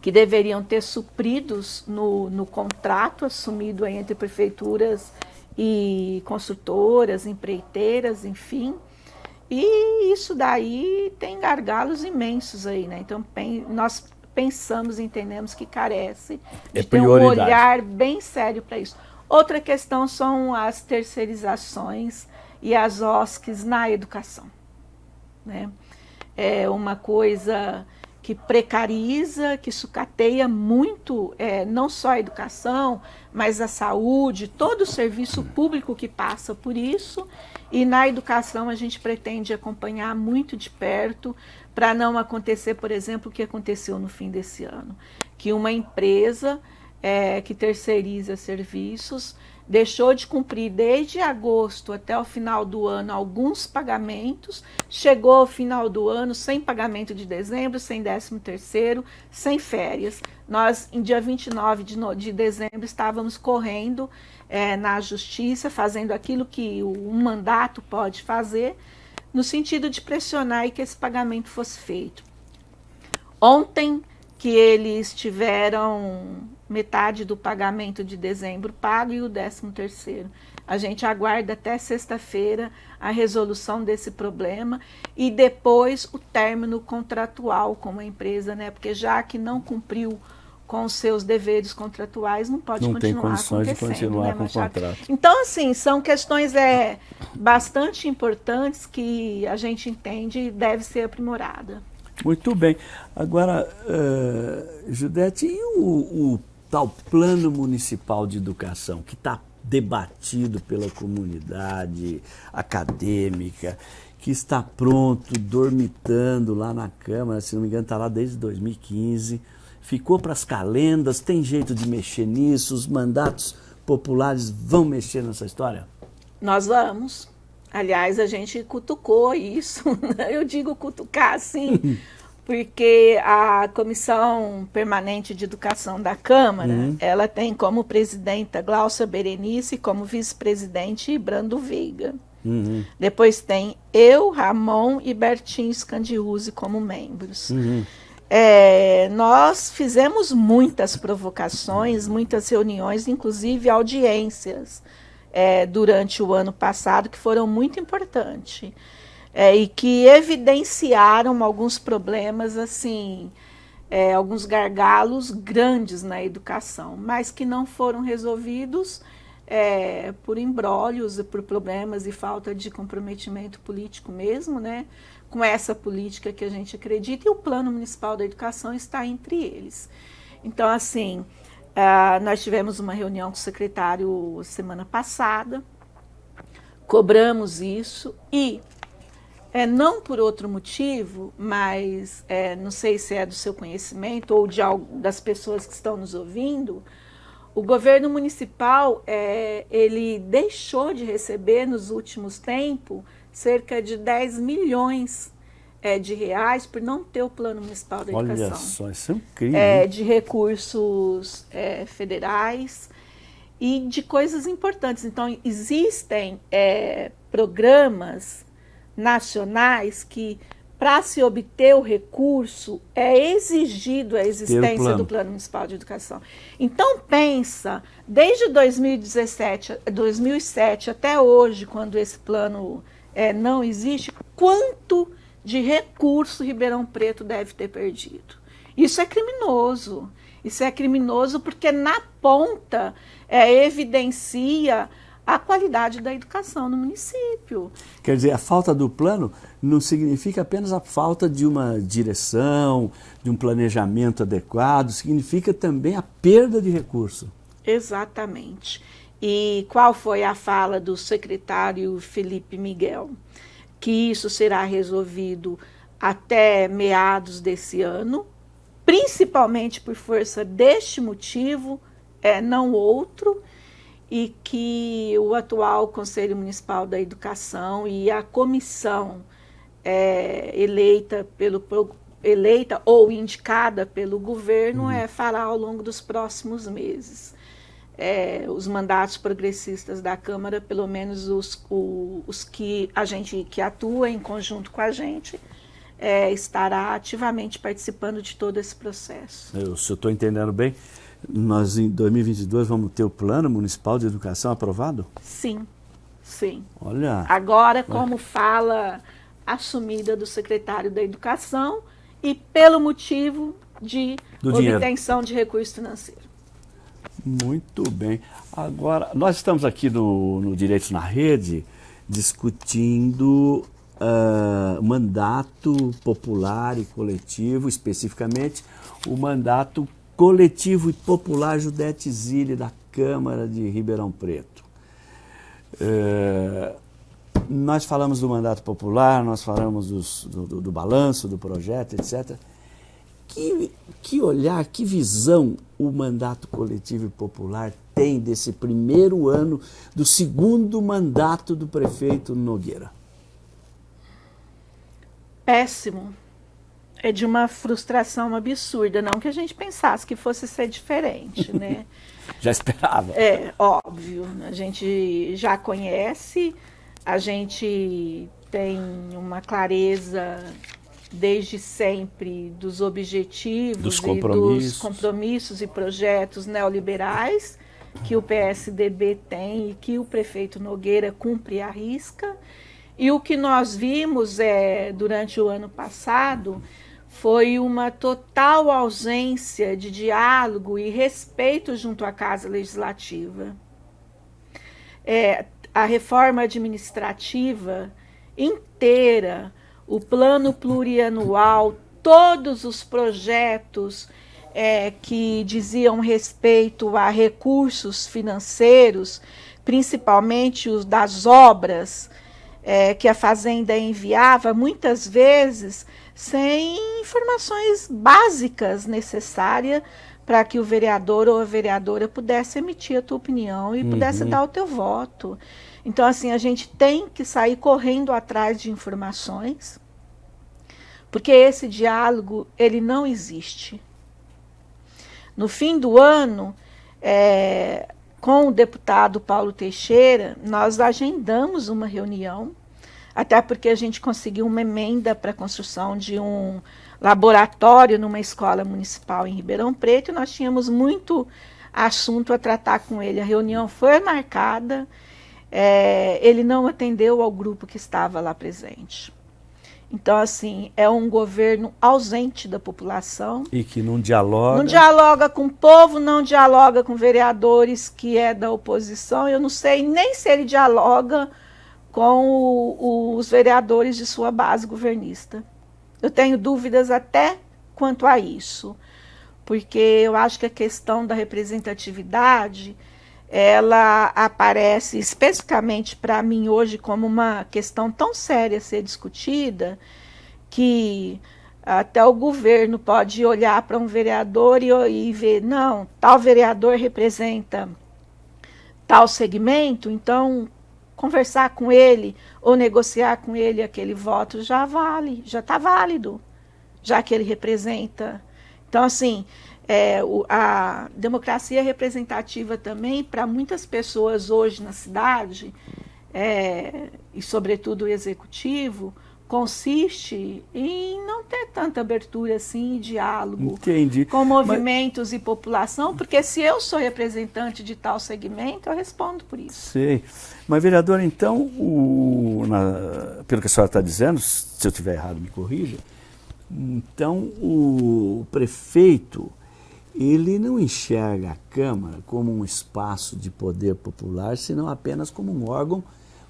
que deveriam ter supridos no, no contrato assumido entre prefeituras e construtoras, empreiteiras, enfim. E isso daí tem gargalos imensos aí, né? Então nós pensamos, entendemos que carece de é ter um olhar bem sério para isso. Outra questão são as terceirizações e as OSCs na educação. Né? É uma coisa que precariza, que sucateia muito, é, não só a educação, mas a saúde, todo o serviço público que passa por isso. E na educação a gente pretende acompanhar muito de perto para não acontecer, por exemplo, o que aconteceu no fim desse ano, que uma empresa é, que terceiriza serviços, deixou de cumprir desde agosto até o final do ano alguns pagamentos, chegou ao final do ano sem pagamento de dezembro, sem décimo terceiro, sem férias. Nós, em dia 29 de, no, de dezembro, estávamos correndo é, na justiça, fazendo aquilo que o, um mandato pode fazer, no sentido de pressionar e que esse pagamento fosse feito. Ontem, que eles tiveram metade do pagamento de dezembro pago e o décimo terceiro. A gente aguarda até sexta-feira a resolução desse problema e depois o término contratual com a empresa, né? Porque já que não cumpriu com os seus deveres contratuais, não pode não continuar tem condições de continuar né, com o contrato. Então, assim, são questões é, bastante importantes que a gente entende e deve ser aprimorada. Muito bem. Agora, uh, Judete, e o, o tal plano municipal de educação que está debatido pela comunidade acadêmica, que está pronto, dormitando lá na Câmara, se não me engano, está lá desde 2015, ficou para as calendas, tem jeito de mexer nisso, os mandatos populares vão mexer nessa história? Nós vamos. Aliás, a gente cutucou isso, né? eu digo cutucar assim, porque a Comissão Permanente de Educação da Câmara, uhum. ela tem como presidenta Glaucia Berenice, como vice-presidente Brando Veiga. Uhum. Depois tem eu, Ramon e Bertinho Scandiuzzi como membros. Uhum. É, nós fizemos muitas provocações, muitas reuniões, inclusive audiências é, durante o ano passado que foram muito importantes é, e que evidenciaram alguns problemas assim, é, alguns gargalos grandes na educação, mas que não foram resolvidos é, por embrólios, por problemas e falta de comprometimento político mesmo, né? Com essa política que a gente acredita, e o Plano Municipal da Educação está entre eles. Então, assim, Uh, nós tivemos uma reunião com o secretário semana passada, cobramos isso e, é, não por outro motivo, mas é, não sei se é do seu conhecimento ou de das pessoas que estão nos ouvindo, o governo municipal é, ele deixou de receber nos últimos tempos cerca de 10 milhões é, de reais por não ter o plano municipal da educação. Olha só, isso é incrível. É, de recursos é, federais e de coisas importantes. Então, existem é, programas nacionais que para se obter o recurso, é exigido a existência plano. do Plano Municipal de Educação. Então, pensa, desde 2017, 2007 até hoje, quando esse plano é, não existe, quanto de recurso Ribeirão Preto deve ter perdido. Isso é criminoso. Isso é criminoso porque na ponta é, evidencia a qualidade da educação no município. Quer dizer, a falta do plano não significa apenas a falta de uma direção, de um planejamento adequado, significa também a perda de recurso. Exatamente. E qual foi a fala do secretário Felipe Miguel? Que isso será resolvido até meados desse ano, principalmente por força deste motivo, é, não outro, e que o atual Conselho Municipal da Educação e a comissão é, eleita pelo eleita ou indicada pelo governo uhum. é, fará ao longo dos próximos meses. É, os mandatos progressistas da Câmara, pelo menos os, o, os que a gente que atua em conjunto com a gente, é, estará ativamente participando de todo esse processo. Eu, se eu estou entendendo bem, nós em 2022 vamos ter o Plano Municipal de Educação aprovado? Sim, sim. Olha. Agora, como fala assumida do secretário da Educação e pelo motivo de do obtenção dinheiro. de recurso financeiro. Muito bem. Agora, nós estamos aqui no, no Direitos na Rede discutindo uh, mandato popular e coletivo, especificamente o mandato coletivo e popular Judete Zilli da Câmara de Ribeirão Preto. Uh, nós falamos do mandato popular, nós falamos dos, do, do, do, balanço do projeto, etc. Que, que olhar, que visão o mandato coletivo e popular tem desse primeiro ano do segundo mandato do prefeito Nogueira? Péssimo. É de uma frustração absurda. Não que a gente pensasse que fosse ser diferente, né? já esperava. É, óbvio. A gente já conhece a gente tem uma clareza desde sempre dos objetivos dos compromissos. e dos compromissos e projetos neoliberais que o PSDB tem e que o prefeito Nogueira cumpre à risca. E o que nós vimos é, durante o ano passado foi uma total ausência de diálogo e respeito junto à Casa Legislativa. É, a reforma administrativa inteira, o plano plurianual, todos os projetos é, que diziam respeito a recursos financeiros, principalmente os das obras é, que a Fazenda enviava, muitas vezes sem informações básicas necessárias para que o vereador ou a vereadora pudesse emitir a tua opinião e uhum. pudesse dar o teu voto. Então, assim, a gente tem que sair correndo atrás de informações, porque esse diálogo, ele não existe. No fim do ano, é, com o deputado Paulo Teixeira, nós agendamos uma reunião, até porque a gente conseguiu uma emenda para a construção de um laboratório numa escola municipal em Ribeirão Preto e nós tínhamos muito assunto a tratar com ele. A reunião foi marcada, é, ele não atendeu ao grupo que estava lá presente. Então, assim, é um governo ausente da população. E que não dialoga. Não dialoga com o povo, não dialoga com vereadores que é da oposição. Eu não sei nem se ele dialoga com o, os vereadores de sua base governista. Eu tenho dúvidas até quanto a isso, porque eu acho que a questão da representatividade ela aparece especificamente para mim hoje como uma questão tão séria a ser discutida que até o governo pode olhar para um vereador e, e ver, não, tal vereador representa tal segmento, então conversar com ele ou negociar com ele aquele voto já vale, já está válido, já que ele representa. Então, assim, é, o, a democracia representativa também, para muitas pessoas hoje na cidade, é, e sobretudo o executivo, consiste em não ter tanta abertura assim, diálogo Entendi. com movimentos Mas... e população, porque se eu sou representante de tal segmento, eu respondo por isso. Sei. Mas, vereador, então, o, na, pelo que a senhora está dizendo, se eu estiver errado, me corrija, então o prefeito ele não enxerga a Câmara como um espaço de poder popular, senão apenas como um órgão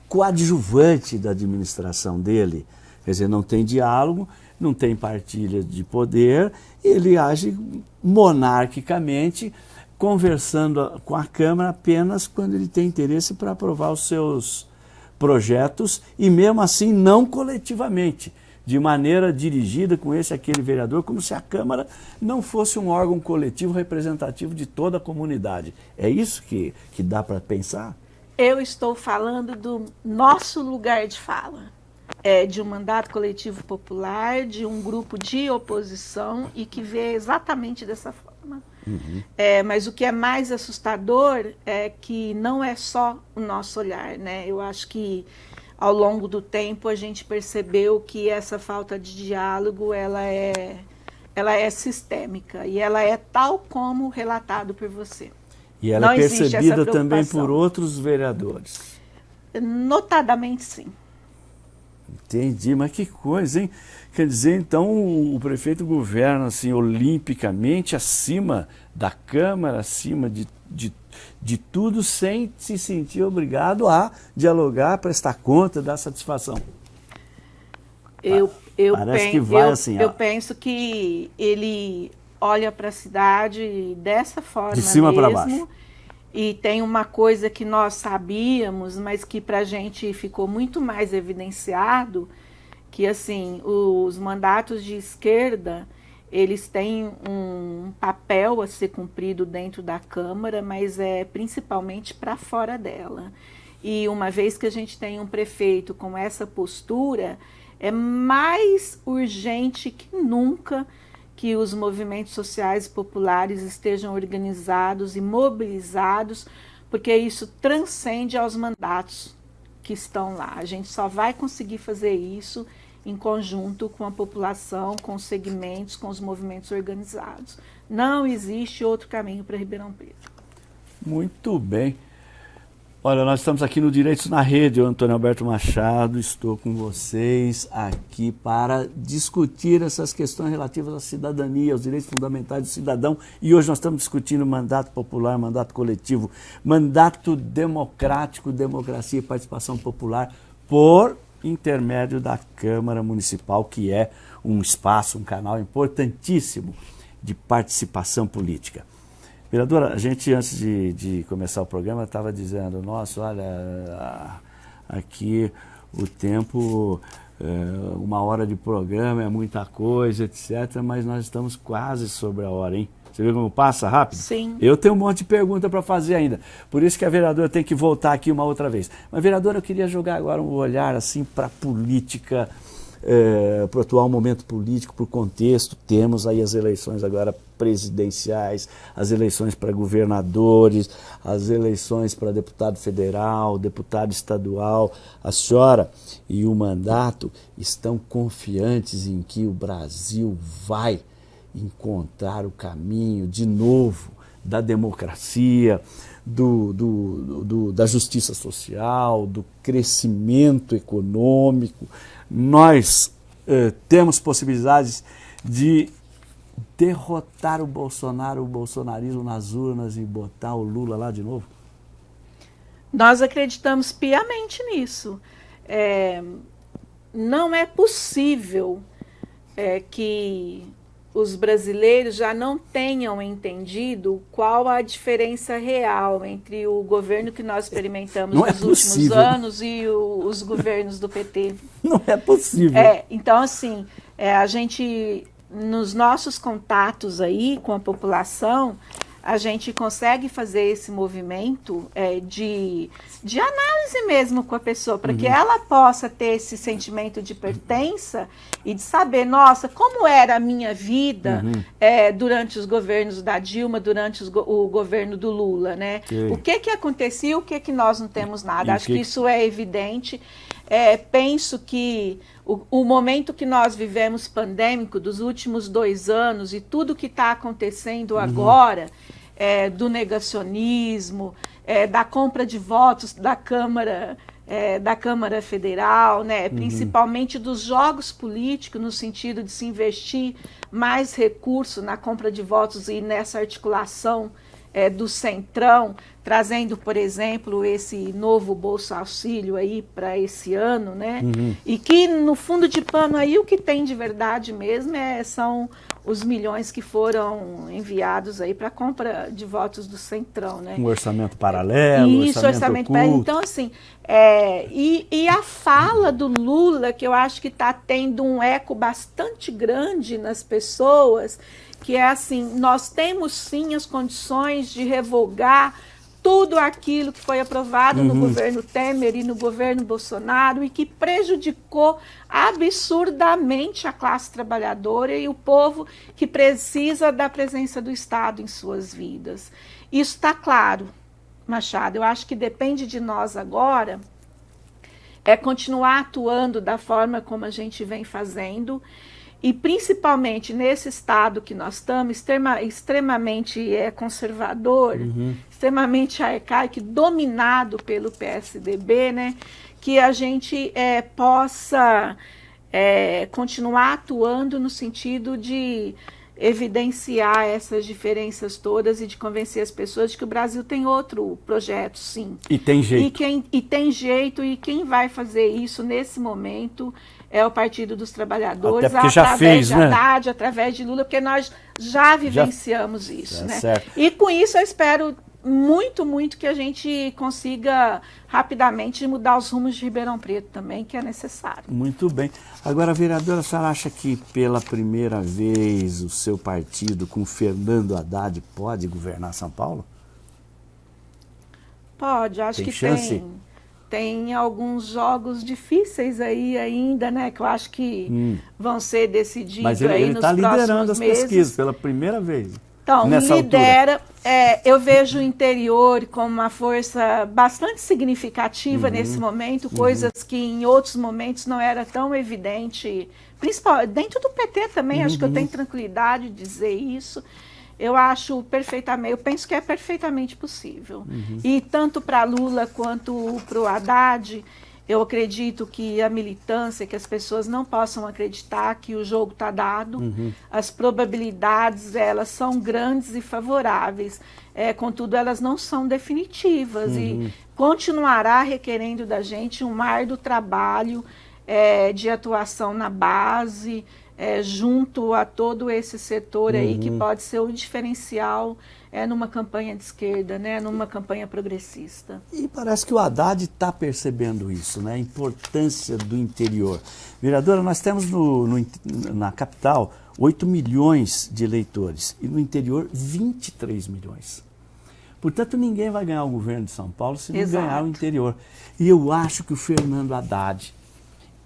coadjuvante da administração dele. Quer dizer, não tem diálogo, não tem partilha de poder, ele age monarquicamente, conversando com a Câmara apenas quando ele tem interesse para aprovar os seus projetos e mesmo assim não coletivamente, de maneira dirigida com esse aquele vereador, como se a Câmara não fosse um órgão coletivo representativo de toda a comunidade. É isso que, que dá para pensar? Eu estou falando do nosso lugar de fala é, de um mandato coletivo popular, de um grupo de oposição e que vê exatamente dessa forma. Uhum. É, mas o que é mais assustador é que não é só o nosso olhar. Né? Eu acho que ao longo do tempo a gente percebeu que essa falta de diálogo ela é, ela é sistêmica e ela é tal como relatado por você. E ela não é percebida também por outros vereadores? Notadamente sim. Entendi, mas que coisa, hein? Quer dizer, então, o, o prefeito governa assim, olimpicamente acima da Câmara, acima de, de, de tudo, sem se sentir obrigado a dialogar, prestar conta, dar satisfação. Eu, eu, Parece que vai eu, assim, eu penso que ele olha para a cidade dessa forma De cima para baixo e tem uma coisa que nós sabíamos, mas que para a gente ficou muito mais evidenciado, que assim, os mandatos de esquerda, eles têm um papel a ser cumprido dentro da Câmara, mas é principalmente para fora dela. E uma vez que a gente tem um prefeito com essa postura, é mais urgente que nunca que os movimentos sociais e populares estejam organizados e mobilizados, porque isso transcende aos mandatos que estão lá. A gente só vai conseguir fazer isso em conjunto com a população, com os segmentos, com os movimentos organizados. Não existe outro caminho para Ribeirão Preto. Muito bem. Olha, nós estamos aqui no Direitos na Rede, eu, Antônio Alberto Machado, estou com vocês aqui para discutir essas questões relativas à cidadania, aos direitos fundamentais do cidadão. E hoje nós estamos discutindo mandato popular, mandato coletivo, mandato democrático, democracia e participação popular por intermédio da Câmara Municipal, que é um espaço, um canal importantíssimo de participação política. Vereadora, a gente antes de, de começar o programa estava dizendo, nossa, olha, aqui o tempo, é, uma hora de programa é muita coisa, etc., mas nós estamos quase sobre a hora, hein? Você viu como passa rápido? Sim. Eu tenho um monte de pergunta para fazer ainda. Por isso que a vereadora tem que voltar aqui uma outra vez. Mas, vereadora, eu queria jogar agora um olhar assim para a política é, para o atual momento político, para o contexto, temos aí as eleições agora presidenciais, as eleições para governadores, as eleições para deputado federal, deputado estadual. A senhora e o mandato estão confiantes em que o Brasil vai encontrar o caminho de novo da democracia, do, do, do, da justiça social, do crescimento econômico, nós eh, temos possibilidades de derrotar o Bolsonaro, o bolsonarismo nas urnas e botar o Lula lá de novo? Nós acreditamos piamente nisso. É, não é possível é, que os brasileiros já não tenham entendido qual a diferença real entre o governo que nós experimentamos não é nos é últimos anos e o, os governos do PT. Não é possível. É, então, assim, É, a gente, nos nossos contatos aí com a população, a gente consegue fazer esse movimento é, de, de análise mesmo com a pessoa, para uhum. que ela possa ter esse sentimento de pertença e de saber, nossa, como era a minha vida uhum. é, durante os governos da Dilma, durante os, o governo do Lula, né? O que que acontecia, o que que nós não temos nada. E Acho que... que isso é evidente. É, penso que o, o, momento que nós vivemos pandêmico dos últimos dois anos e tudo que está acontecendo uhum. agora, é, do negacionismo, é, da compra de votos da Câmara, é, da Câmara Federal, né, uhum. principalmente dos jogos políticos, no sentido de se investir mais recurso na compra de votos e nessa articulação é, do Centrão, trazendo, por exemplo, esse novo Bolsa Auxílio aí para esse ano, né? Uhum. E que no fundo de pano aí o que tem de verdade mesmo é, são os milhões que foram enviados aí para compra de votos do Centrão, né? Um orçamento paralelo, Isso, orçamento, orçamento paralelo. Então, assim, é, e, e a fala do Lula, que eu acho que está tendo um eco bastante grande nas pessoas, que é assim, nós temos sim as condições de revogar tudo aquilo que foi aprovado uhum. no governo Temer e no governo Bolsonaro e que prejudicou absurdamente a classe trabalhadora e o povo que precisa da presença do Estado em suas vidas. Isso está claro, Machado. Eu acho que depende de nós agora é continuar atuando da forma como a gente vem fazendo e principalmente nesse estado que nós estamos, extrema, extremamente é, conservador, uhum. extremamente arcaico, dominado pelo PSDB, né, que a gente é, possa é, continuar atuando no sentido de evidenciar essas diferenças todas e de convencer as pessoas de que o Brasil tem outro projeto, sim. E tem jeito. E, quem, e tem jeito, e quem vai fazer isso nesse momento é o Partido dos Trabalhadores, Até já através fez, de né? Haddad, através de Lula, porque nós já vivenciamos já... isso. É né? Certo. E com isso eu espero muito, muito que a gente consiga rapidamente mudar os rumos de Ribeirão Preto também, que é necessário. Muito bem. Agora, vereadora, a senhora acha que pela primeira vez o seu partido, com Fernando Haddad, pode governar São Paulo? Pode, acho tem que chance? tem tem alguns jogos difíceis aí ainda, né? Que eu acho que hum. vão ser decididos Mas ele, aí ele nos tá liderando as meses. pesquisas pela primeira vez. Então, lidera. É, eu vejo o interior como uma força bastante significativa uhum. nesse momento, uhum. coisas uhum. que em outros momentos não era tão evidente, principalmente dentro do PT também, uhum. acho que eu tenho uhum. tranquilidade de dizer isso eu acho perfeitamente, eu penso que é perfeitamente possível. Uhum. E tanto para Lula quanto para o Haddad, eu acredito que a militância, que as pessoas não possam acreditar que o jogo está dado, uhum. as probabilidades elas são grandes e favoráveis, é, contudo elas não são definitivas uhum. e continuará requerendo da gente um mar do trabalho é, de atuação na base, é, junto a todo esse setor aí que uhum. pode ser o diferencial é, numa campanha de esquerda, né, numa campanha progressista. E parece que o Haddad está percebendo isso, né, a importância do interior. Vereadora, nós temos no, no, na capital 8 milhões de eleitores e no interior 23 milhões. Portanto, ninguém vai ganhar o governo de São Paulo se não Exato. ganhar o interior. E eu acho que o Fernando Haddad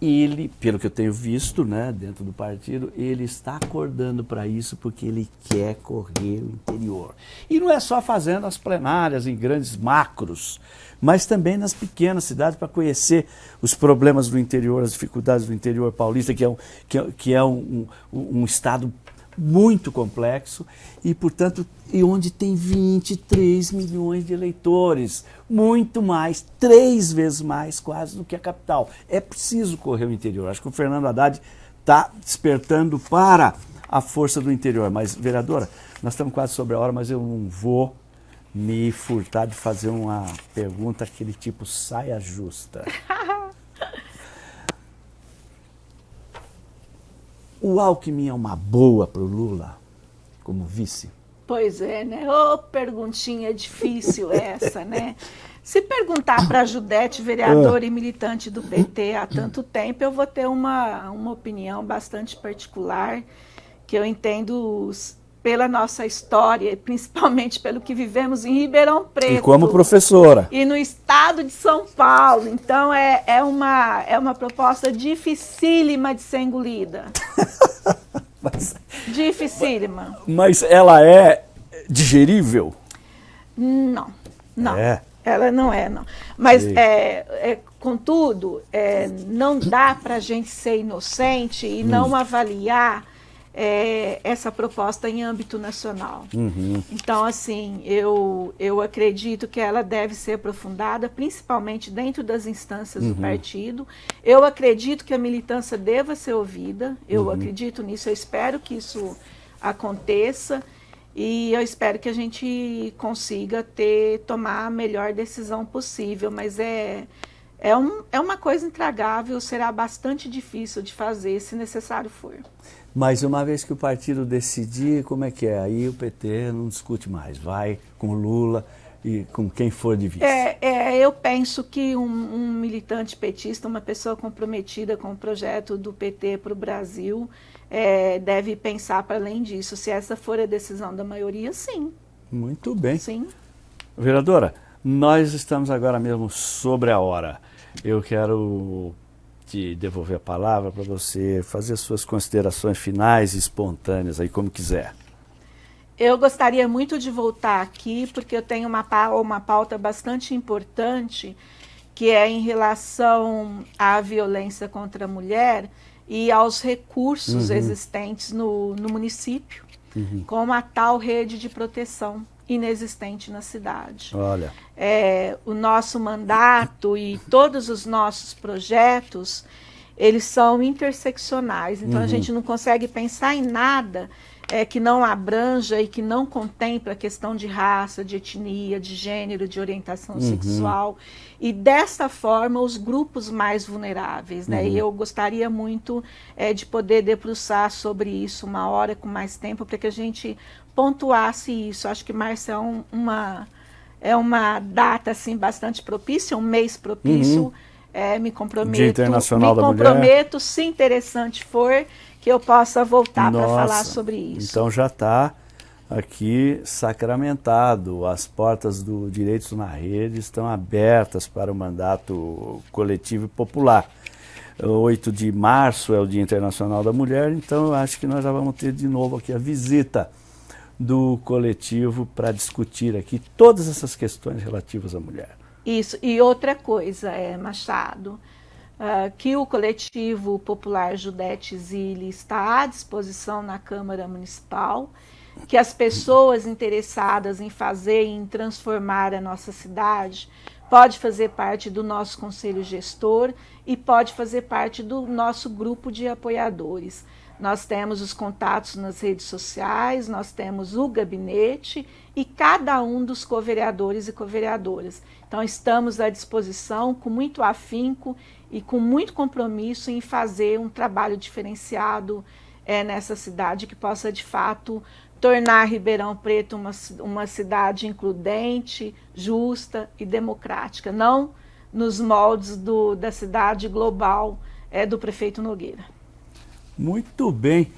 ele, pelo que eu tenho visto, né, dentro do partido, ele está acordando para isso porque ele quer correr o interior. E não é só fazendo as plenárias em grandes macros, mas também nas pequenas cidades para conhecer os problemas do interior, as dificuldades do interior paulista, que é um, que é, que é um, um, um estado muito complexo e, portanto, e onde tem 23 milhões de eleitores, muito mais, três vezes mais quase do que a capital. É preciso correr o interior. Acho que o Fernando Haddad está despertando para a força do interior. Mas, vereadora, nós estamos quase sobre a hora, mas eu não vou me furtar de fazer uma pergunta aquele tipo saia justa. O Alckmin é uma boa para o Lula como vice? Pois é, né? Ô, oh, perguntinha difícil essa, né? Se perguntar para a Judete, vereadora e militante do PT há tanto tempo, eu vou ter uma, uma opinião bastante particular, que eu entendo pela nossa história, principalmente pelo que vivemos em Ribeirão Preto. E como professora. E no estado de São Paulo. Então é, é, uma, é uma proposta dificílima de ser engolida. Mas, Dificílima. Mas ela é digerível? Não, não. É. Ela não é, não. Mas, é, é, contudo, é, não dá para a gente ser inocente e hum. não avaliar é, essa proposta em âmbito nacional. Uhum. Então, assim, eu, eu acredito que ela deve ser aprofundada, principalmente dentro das instâncias uhum. do partido. Eu acredito que a militância deva ser ouvida, eu uhum. acredito nisso, eu espero que isso aconteça. E eu espero que a gente consiga ter, tomar a melhor decisão possível, mas é, é, um, é uma coisa intragável, será bastante difícil de fazer, se necessário for. Mas uma vez que o partido decidir, como é que é? Aí o PT não discute mais, vai com Lula e com quem for de vice. É, é eu penso que um, um, militante petista, uma pessoa comprometida com o projeto do PT para o Brasil, é, deve pensar para além disso. Se essa for a decisão da maioria, sim. Muito bem. Sim. Vereadora, nós estamos agora mesmo sobre a hora. Eu quero te devolver a palavra para você fazer suas considerações finais e espontâneas aí, como quiser. Eu gostaria muito de voltar aqui, porque eu tenho uma, uma pauta bastante importante, que é em relação à violência contra a mulher e aos recursos uhum. existentes no, no município, uhum. como a tal rede de proteção inexistente na cidade. Olha. É, o nosso mandato e todos os nossos projetos, eles são interseccionais. Então, uhum. a gente não consegue pensar em nada é, que não abranja e que não contemple a questão de raça, de etnia, de gênero, de orientação uhum. sexual. E dessa forma, os grupos mais vulneráveis. Né? Uhum. E eu gostaria muito é, de poder debruçar sobre isso uma hora com mais tempo, para que a gente pontuasse isso. Acho que março é um, uma, é uma data assim, bastante propícia, um mês propício. Uhum. É, me comprometo, Dia Internacional me da comprometo, Mulher. se interessante for, que eu possa voltar para falar sobre isso. Então já está aqui sacramentado. As portas do Direitos na Rede estão abertas para o mandato coletivo e popular. 8 de março é o Dia Internacional da Mulher, então eu acho que nós já vamos ter de novo aqui a visita do coletivo para discutir aqui todas essas questões relativas à mulher. Isso, e outra coisa, é, Machado, uh, que o coletivo popular Judete Zilli está à disposição na Câmara Municipal, que as pessoas interessadas em fazer e em transformar a nossa cidade pode fazer parte do nosso conselho gestor e pode fazer parte do nosso grupo de apoiadores. Nós temos os contatos nas redes sociais, nós temos o gabinete e cada um dos co-vereadores e co-vereadoras. Então, estamos à disposição com muito afinco e com muito compromisso em fazer um trabalho diferenciado é, nessa cidade que possa, de fato, tornar Ribeirão Preto uma, uma cidade includente, justa e democrática, não nos moldes do, da cidade global é, do prefeito Nogueira. Muito bem.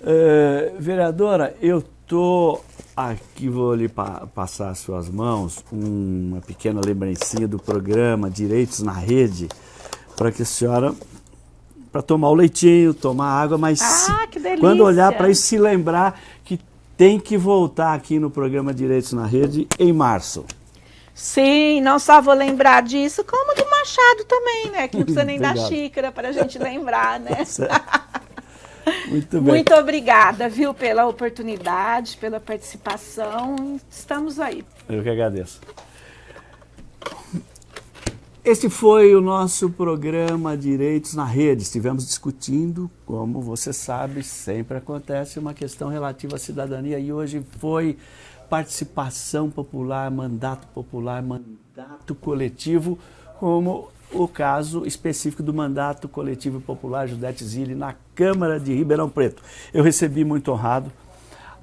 Uh, vereadora, eu estou aqui, vou lhe pa passar às suas mãos uma pequena lembrancinha do programa Direitos na Rede, para que a senhora, para tomar o leitinho, tomar água, mas ah, se, quando olhar para isso, se lembrar que tem que voltar aqui no programa Direitos na Rede em março. Sim, não só vou lembrar disso, como do Machado também, né? Que não precisa nem da xícara para a gente lembrar, né? Muito bem. Muito obrigada, viu, pela oportunidade, pela participação. Estamos aí. Eu que agradeço. Este foi o nosso programa Direitos na Rede. Estivemos discutindo, como você sabe, sempre acontece uma questão relativa à cidadania e hoje foi participação popular, mandato popular, mandato coletivo, como o caso específico do mandato coletivo popular Judete Zilli na Câmara de Ribeirão Preto. Eu recebi muito honrado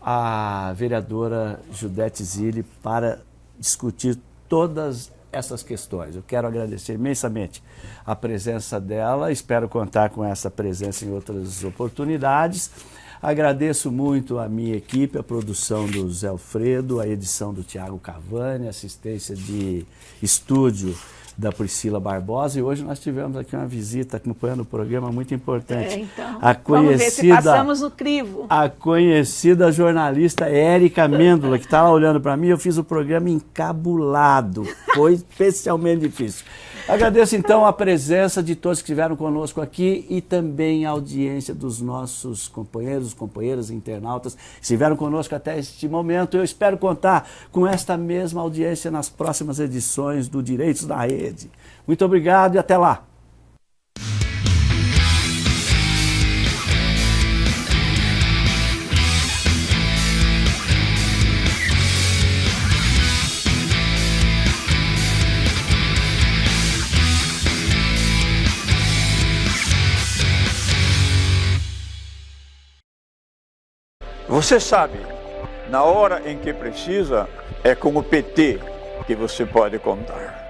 a vereadora Judete Zilli para discutir todas essas questões. Eu quero agradecer imensamente a presença dela, espero contar com essa presença em outras oportunidades. Agradeço muito a minha equipe, a produção do Zé Alfredo, a edição do Tiago Cavani, assistência de estúdio da Priscila Barbosa e hoje nós tivemos aqui uma visita acompanhando o programa muito importante. É, então, a conhecida, passamos no crivo. A conhecida jornalista Érica Mêndola, que está lá olhando para mim, eu fiz o programa encabulado, foi especialmente difícil. Agradeço então a presença de todos que estiveram conosco aqui e também a audiência dos nossos companheiros, companheiras internautas que estiveram conosco até este momento. Eu espero contar com esta mesma audiência nas próximas edições do Direitos da Rede. Muito obrigado e até lá! Você sabe, na hora em que precisa, é com o PT que você pode contar.